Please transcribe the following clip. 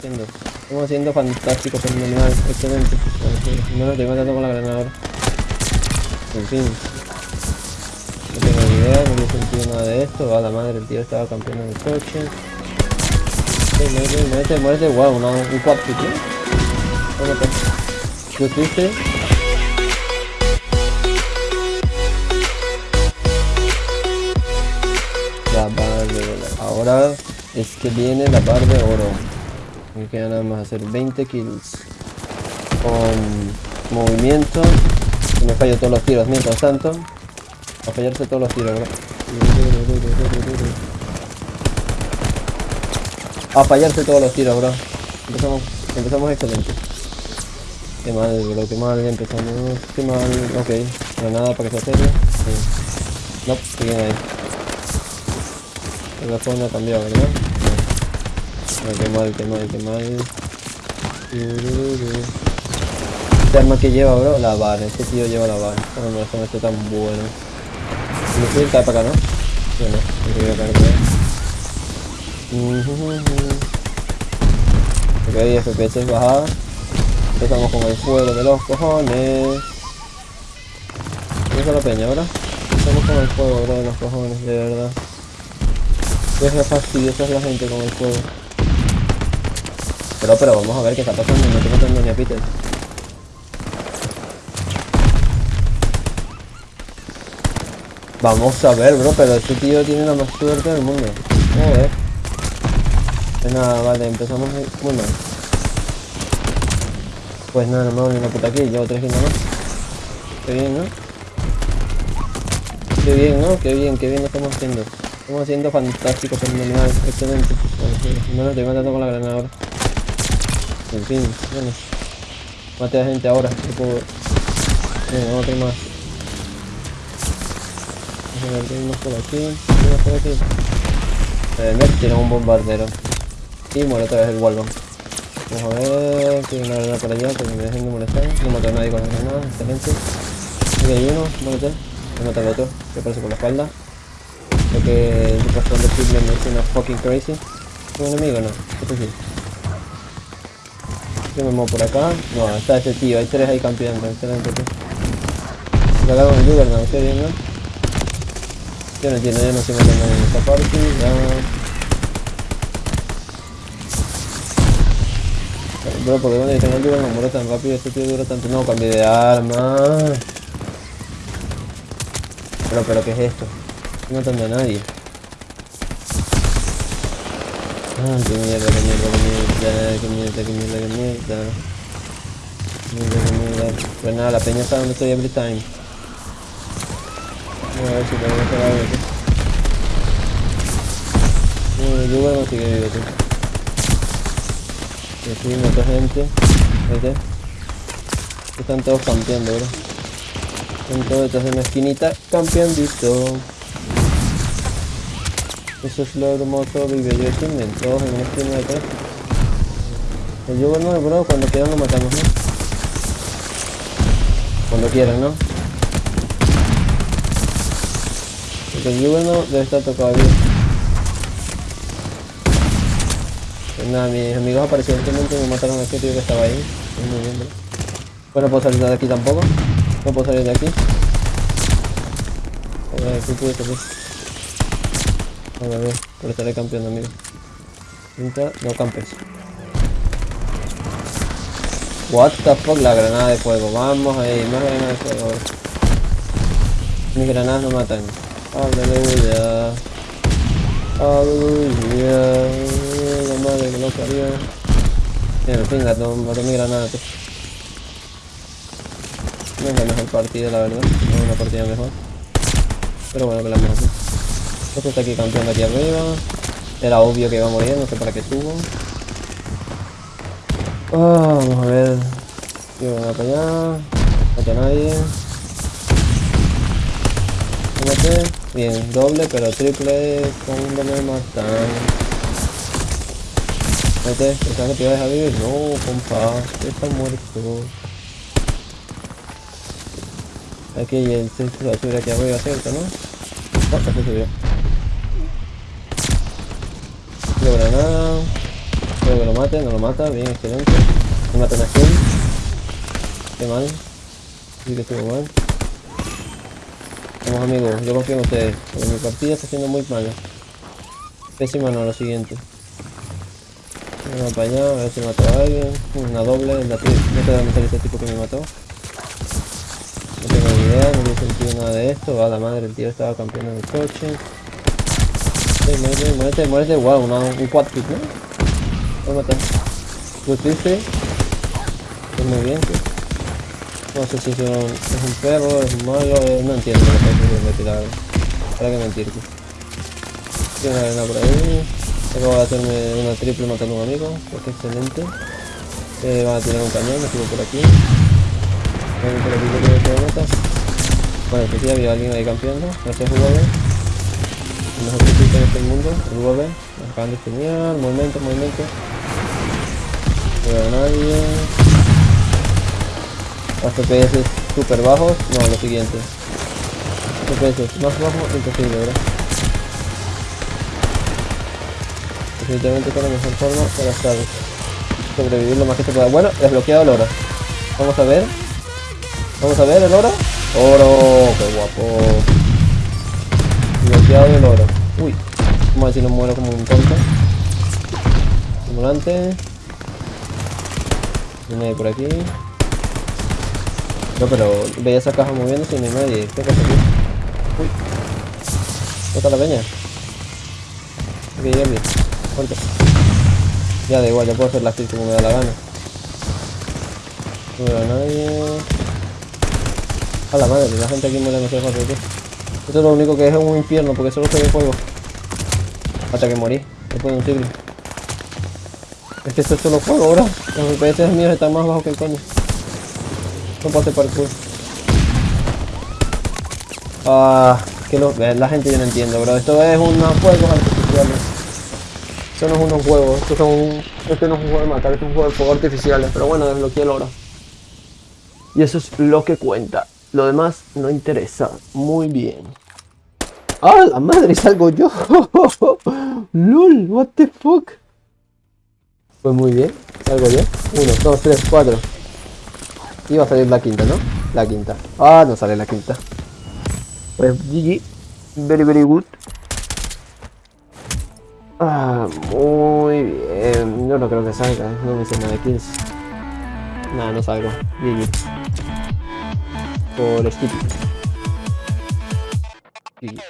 haciendo? Estamos haciendo fantástico, fenomenal, excelente. No lo estoy matando con la granada. En fin. No tengo ni idea, no he sentido nada de esto. A la madre, el tío estaba campeando en el coche. Muérete, muérete, muérete, wow, una, un quad. Tómate. ¿Tú triste? La barra de. Ahora es que viene la barra de oro. Me queda nada más hacer 20 kills. Con movimiento. Y me fallo todos los tiros mientras tanto. A fallarse todos los tiros, bro. A fallarse todos los tiros, bro. Empezamos, empezamos excelente. Qué mal, bro, qué mal empezamos. Qué mal, ok. Granada para que se serio. Sí. No, siguen ahí. El no ha cambiado, ¿verdad? No. Qué mal, qué mal, qué mal. Este arma que lleva, bro, la vara. Este tío lleva la vara. No, no, esto no está tan bueno. Fui caer para acá, ¿no? Yo no, me quería caer por ahí. Ok, FPS bajada. Empezamos con el fuego de los cojones. ¿Qué la peña ahora? Empezamos con el fuego, bro, de los cojones, de verdad. Es fastidiosa es la gente con el fuego. Pero, pero, vamos a ver qué está pasando. No estoy matando ni a Peter. Vamos a ver, bro, pero este tío tiene la más suerte del mundo. Joder. Pues nada, vale, empezamos muy mal. Pues nada, no me voy una puta aquí, llevo tres kills más. Qué bien, ¿no? Qué bien, ¿no? Qué bien, qué bien lo estamos haciendo. Estamos haciendo fantástico, fenomenal, excelente. No lo estoy matando con la granada ahora. En fin, bueno. Mate a gente ahora, no puedo... Venga, otro más. Vamos a ver, tenemos por aquí, tenemos por aquí. Eh, tira un bombardero. Y muere otra vez el Walbon. Vamos a ver, tiene una granada por allá, porque me dejen de molestar. No mato a nadie con la granada, excelente. Aquí hay uno, muérete. Me mata al otro, que aparece por la espalda. Creo que el pastor de Hitler me una fucking crazy. ¿Es un enemigo no? Sí. Me muevo por acá. No, está ese tío, hay tres ahí campeando, excelente tío. Me con el Juggernaut, qué bien, ¿no? Yo no entiendo, yo no estoy matando en esta partida. Bro, porque cuando yo tengo el Juggernaut muere tan rápido, este tío dura tanto. No, cambié de arma. Pero, pero, ¿qué es esto? No estoy matando a nadie. Ah, qué mierda, qué mierda, qué mierda, qué mierda, qué mierda, qué mierda. Mierda, qué mierda. Pues nada, la peña está donde estoy every time. Voy a ver si puedo hacer algo aquí. No, yo bueno sigue vivo, tío. Y aquí mucha gente. ¿Viste? Están todos campeando, bro. Están todos detrás de una esquinita campeandito. Eso es lo hermoso de Video Achievement, todos en una esquina de atrás. El Juggernaut, bro, cuando quieran lo matamos, ¿no? Cuando quieran, ¿no? Porque el Juggernaut debe estar tocado bien. Pues nada, mis amigos aparentemente me mataron a este tío que estaba ahí. Muy bien, bro. Pues no puedo salir de aquí tampoco. No puedo salir de aquí. ¿qué? A ver, a pero estaré campeón, amigo. Pinta, no campes. What the fuck, la granada de fuego. Vamos ahí, más granada de fuego. Mis granadas no matan. Aleluya. Aleluya. La madre que no parió. Mira, venga, no maté mi granada. tío. No es la mejor partida, la verdad. No es una partida mejor. Pero bueno, que la hemos así. Este está aquí campeando aquí arriba. Era obvio que iba a morir, no sé para qué subo. Ah, vamos a ver. Yo voy para allá. No a nadie. Maté. Bien, doble, pero triple. ¿Cuándo me matan? Mate, ¿pensabas que te a vivir? No, compa. Está muerto. Aquí el centro va a subir aquí arriba, ¿cierto, no? No, se subió. Tiro granada. Espero que lo mate, no lo mata, bien, excelente. Me mata una skin. Qué mal. Sí que estuvo mal. Vamos amigos, yo confío en ustedes. Porque mi partida está siendo muy mala. Pésima no, lo siguiente. Vamos para allá, a ver si mató a alguien. Una doble, no te da meter ese tipo que me mató. No tiene sentido nada de esto. Va la madre, el tío estaba campeando en el coche. Sí, muérete, muérete, muérete. Wow, una, un quad kick, ¿no? A matar. Lo muy bien, tío. No sé si es un, perro, es un malo, eh, no entiendo lo que la verdad. ¿Para qué mentir, tío? Tiene una arena por ahí. Acabo de hacerme una triple matando a un amigo, pues que excelente. Eh, van a tirar un cañón, me subo por aquí. Que que. Bueno, que sí había alguien ahí campeando. Gracias UV. El mejor que en este mundo, el UV. Me acaban de genial. Movimiento, movimiento. No veo a nadie. Los FPS super bajos. No, lo siguiente. FPS más bajos, imposible, ¿verdad? Definitivamente es la mejor forma para estar sobrevivir lo más que se pueda. Bueno, desbloqueado el oro. Vamos a ver. Vamos a ver el oro. Oro, qué guapo. Desbloqueado el oro. Uy, vamos a si no muero como un tonto. Simulante. No hay por aquí. No, pero veía esa caja moviéndose y no nadie. ¿Qué pasa aquí? Uy. ¿Dónde la peña? Ok, ya vi. Ponte. Ya da igual, ya puedo hacer la kill como me da la gana. No veo a nadie. A la madre, la gente aquí muere demasiado fácil, tío. Esto es lo único que es un infierno porque solo se ve fuego. Hasta que morí, después de un siglo. Es que esto es solo fuego ahora. Los FPS míos están más bajos que el coño. No hacer parkour. Ah, que lo, la gente yo no entiendo, bro. Esto es unos juegos artificiales. Esto no es unos juegos, esto, son, esto no es un juego de matar, esto es un juego de fuegos artificiales. Pero bueno, desbloqueé el oro. Y eso es lo que cuenta. Lo demás no interesa. Muy bien. ¡Ah, la madre! Salgo yo. LOL, what the fuck. Pues muy bien. Salgo yo. Uno, dos, tres, cuatro. Iba a salir la quinta, ¿no? La quinta. Ah, no sale la quinta. Pues GG. Very, very good. Ah, muy bien. Yo no creo que salga. No me hice nada de kills. Nada, no salgo. GG. Por skip. GG.